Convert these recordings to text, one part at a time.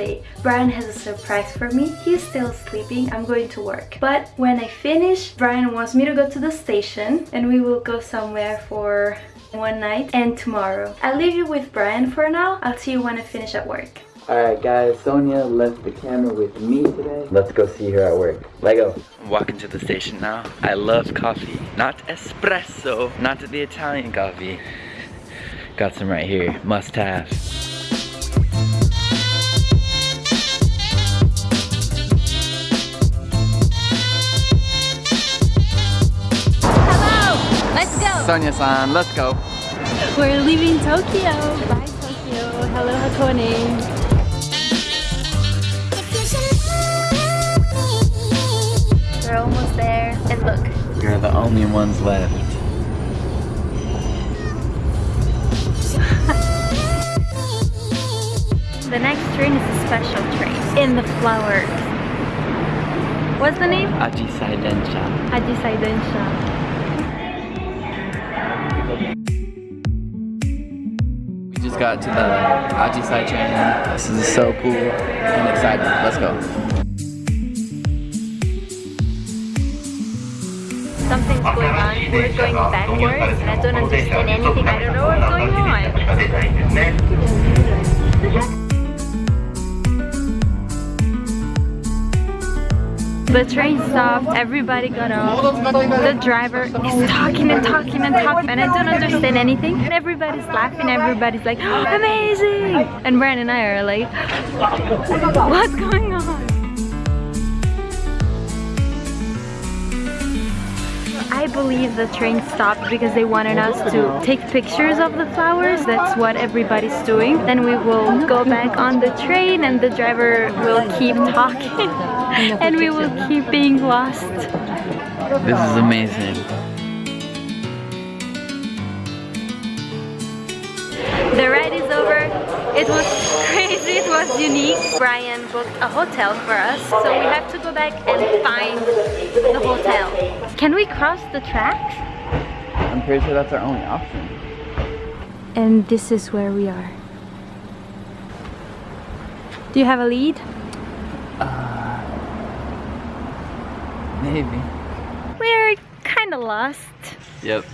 day. Brian has a surprise for me. He's still sleeping. I'm going to work. But when I finish, Brian wants me to go to the station and we will go somewhere for one night and tomorrow. I'll leave you with Brian for now. I'll see you when I finish at work. Alright guys, Sonia left the camera with me today. Let's go see her at work. Lego. Walking to the station now. I love coffee. Not espresso. Not the Italian coffee. Got some right here. Must have. Sonia-san, let's go. We're leaving Tokyo. Bye Tokyo. Hello Hakone. We're almost there. And look, We're the only ones left. the next train is a special train. In the flowers. What's the name? Ajisai Densha. Ajisai Densha. Got to the Ajisai train. This is so cool and exciting. Let's go. Something's going on. We're going backwards and I don't understand anything. I don't know what's going on. The train stopped, everybody got off. The driver is talking and talking and talking and I don't understand anything. And everybody's laughing, everybody's like, amazing! And Brian and I are like, what's going on? I believe the train stopped because they wanted us to take pictures of the flowers. That's what everybody's doing. Then we will go back on the train and the driver will keep talking and we will keep being lost. This is amazing. The ride is over. It was crazy, it was unique. Brian booked a hotel for us, so we have to go back and find the hotel. Can we cross the tracks? I'm pretty sure that's our only option. And this is where we are. Do you have a lead? Maybe. We're kind of lost. Yep.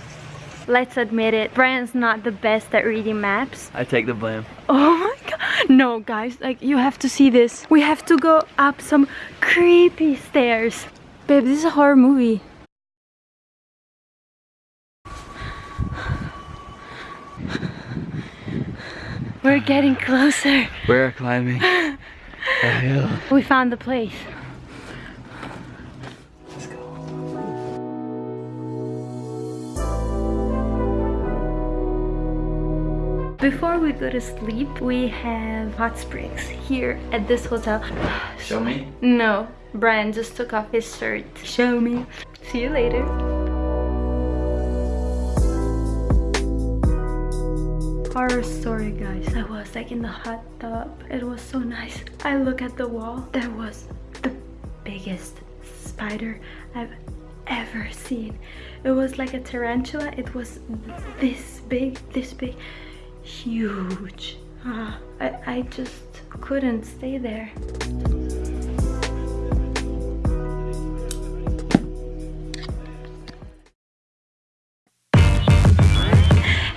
Let's admit it, Brian's not the best at reading maps. I take the blame. Oh my god. No, guys, like you have to see this. We have to go up some creepy stairs. Babe, this is a horror movie. We're getting closer. We're climbing a hill. We found the place. Before we go to sleep, we have hot springs here at this hotel. Show me. No, Brian just took off his shirt. Show me. See you later. Horror story, guys. I was like in the hot tub. It was so nice. I look at the wall. There was the biggest spider I've ever seen. It was like a tarantula. It was this big, this big, huge. Ah, I, I just couldn't stay there.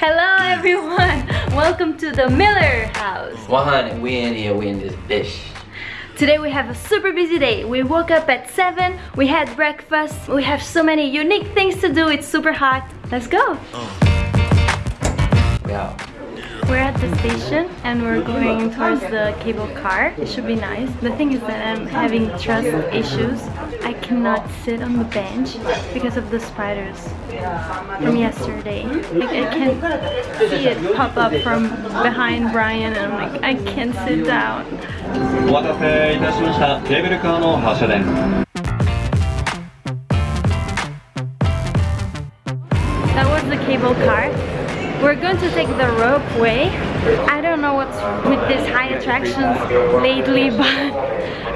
Hello everyone! Welcome to the Miller house. 100. We in here. We in this bitch. Today we have a super busy day. We woke up at 7, we had breakfast, we have so many unique things to do, it's super hot. Let's go! We out. We're at the station and we're going towards the cable car. It should be nice. The thing is that I'm having trust issues. I cannot sit on the bench because of the spiders from yesterday. Like I can see it pop up from behind Brian and I'm like, I can't sit down. お待たせいたしました。ケーブルカーの発車です。 Going to take the ropeway. I don't know what's with these high attractions lately, but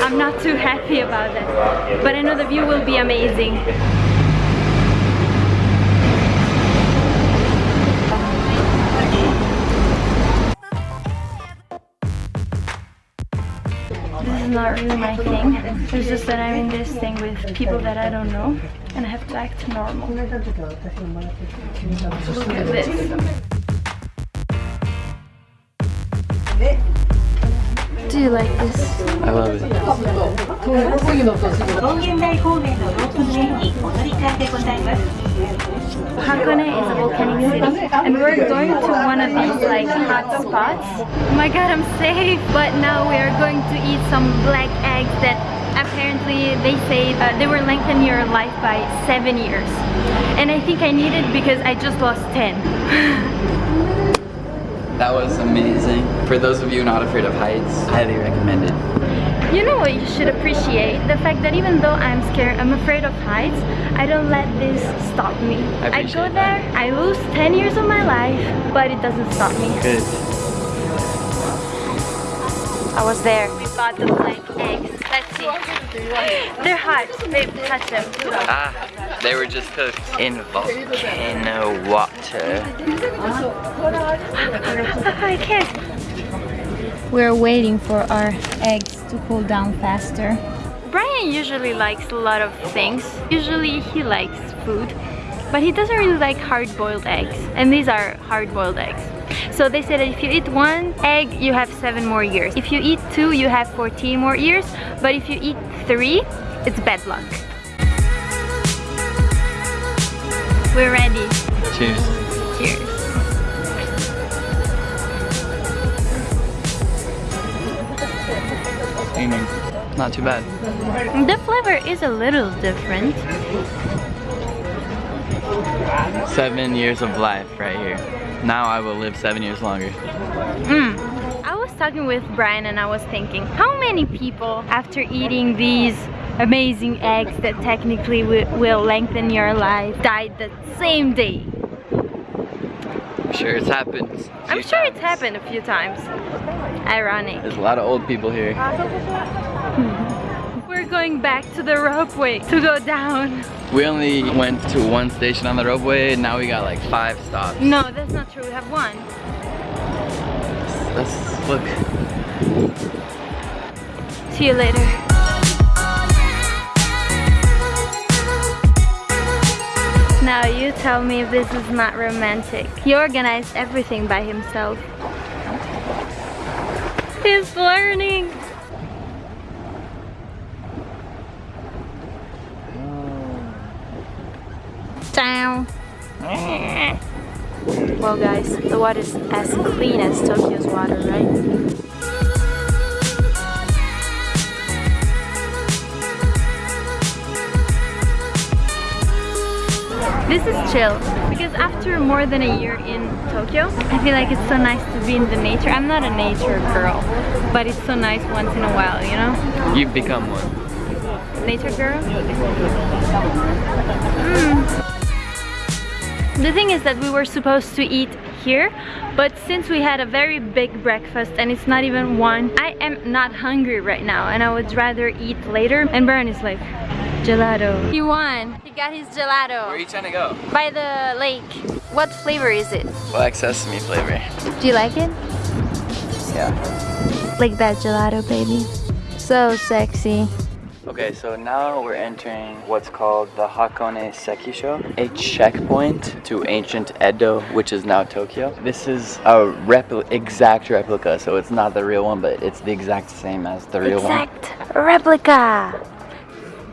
I'm not too happy about it. But I know the view will be amazing. This is not really my thing. It's just that I'm in this thing with people that I don't know and I have to act normal. Look at this. Do you like this? I love it. Hakone is a volcanic city and we're going to one of these like hot spots. Oh my god, I'm safe! But now we are going to eat some black eggs that apparently they say uh, they were lengthen your life by seven years. And I think I need it because I just lost 10. That was amazing. For those of you not afraid of heights, highly recommended. You know what you should appreciate? The fact that even though I'm scared, I'm afraid of heights, I don't let this stop me. I I, go there, I lose 10 years of my life, but it doesn't stop me. Good. I was there. We bought the black eggs. Let's see. They're hot. Babe, touch them. Ah, they were just cooked in volcano water. I can't. We're waiting for our eggs to cool down faster. Brian usually likes a lot of things. Usually he likes food, but he doesn't really like hard-boiled eggs. And these are hard-boiled eggs. So they say that if you eat one egg, you have seven more years. If you eat two, you have 14 more years. But if you eat three, it's bad luck. We're ready. Cheers. Cheers. Not too bad. The flavor is a little different. Seven years of life right here. Now I will live seven years longer. Mm. I was talking with Brian and I was thinking, how many people after eating these amazing eggs that technically wi- will lengthen your life died the same day? I'm sure it's happened. I'm sure it's happened a few times. Ironic. There's a lot of old people here. Going back to the ropeway to go down. We only went to one station on the ropeway. Now we got like five stops. No, that's not true. We have one. Let's look. See you later. Now you tell me if this is not romantic. He organized everything by himself. He's learning. Down. Well guys, the water is as clean as Tokyo's water, right? This is chill because after more than a year in Tokyo, I feel like it's so nice to be in the nature. I'm not a nature girl, but it's so nice once in a while, you know? You've become one. Nature girl? Mm. The thing is that we were supposed to eat here, but since we had a very big breakfast and it's not even one, I am not hungry right now and I would rather eat later. And Brian is like, gelato. He won. He got his gelato. Where are you trying to go? By the lake. What flavor is it? Black sesame flavor. Do you like it? Yeah. Like that gelato, baby. So sexy. Okay, so now we're entering what's called the Hakone Sekisho, a checkpoint to ancient Edo, which is now Tokyo. This is a repli- exact replica, so it's not the real one, but it's the exact same as the real one. Exact replica.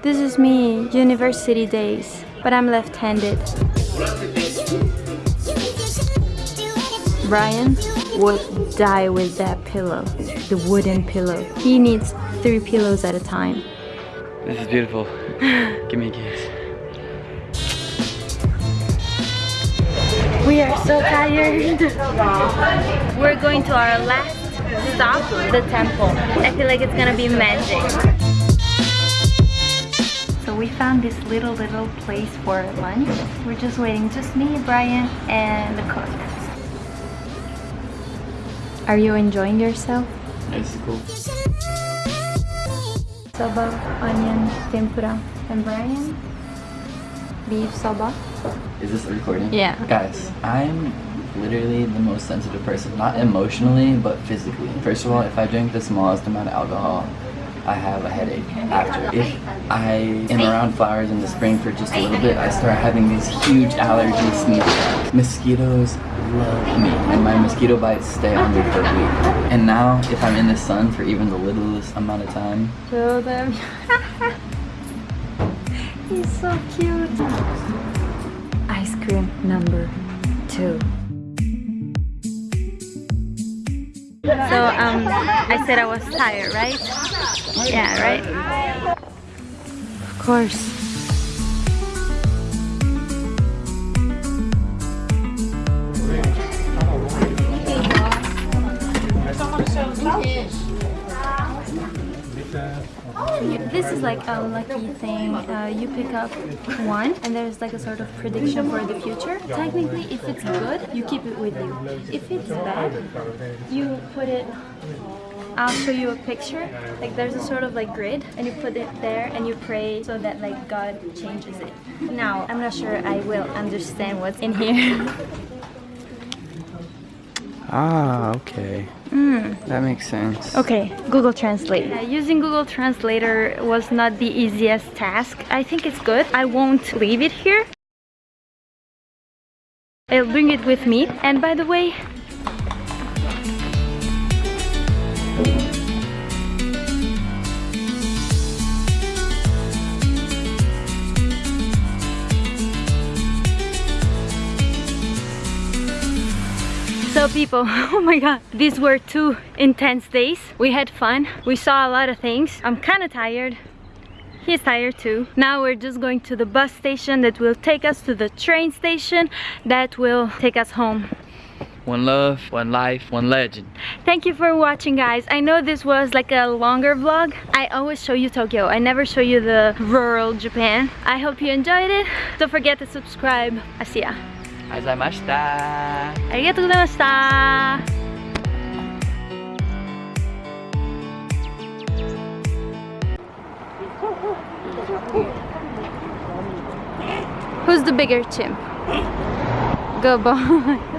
This is me, university days, but I'm left-handed. Brian would die with that pillow, the wooden pillow. He needs three pillows at a time. This is beautiful. Give me a kiss. We are so tired. We're going to our last stop, the temple. I feel like it's gonna be magic. So we found this little, little place for lunch. We're just waiting, just me, Brian, and the cook. Are you enjoying yourself? It's cool. Soba, onion, tempura, and Brian? Beef soba. Is this recording? Yeah. Guys, I'm literally the most sensitive person. Not emotionally, but physically. First of all, if I drink the smallest amount of alcohol, I have a headache after. If I am around flowers in the spring for just a little bit, I start having these huge allergy sneeze. Mosquitoes love me, and my mosquito bites stay on me for a week. And now, if I'm in the sun for even the littlest amount of time, Show them. He's so cute. Ice cream number two. So um, I said I was tired, right? Yeah, right. Of course. This is like a lucky thing. Uh, you pick up one, and there's like a sort of prediction for the future. Technically, if it's good, you keep it with you. If it's bad, you put it. I'll show you a picture. Like there's a sort of like grid, and you put it there, and you pray so that like God changes it. Now, I'm not sure I will understand what's in here. Ah, okay. That makes sense. Okay, Google Translate. Uh, using Google Translator was not the easiest task. I think it's good. I won't leave it here. I'll bring it with me. And by the way, So people, oh my god, these were two intense days. We had fun, we saw a lot of things. I'm kind of tired. He's tired too. Now we're just going to the bus station that will take us to the train station that will take us home. One love, one life, one legend. Thank you for watching guys. I know this was like a longer vlog. I always show you Tokyo. I never show you the rural Japan. I hope you enjoyed it. Don't forget to subscribe. Asiya. ありがとうございました。ありがとうございました。Who's the bigger chimp? Go boy.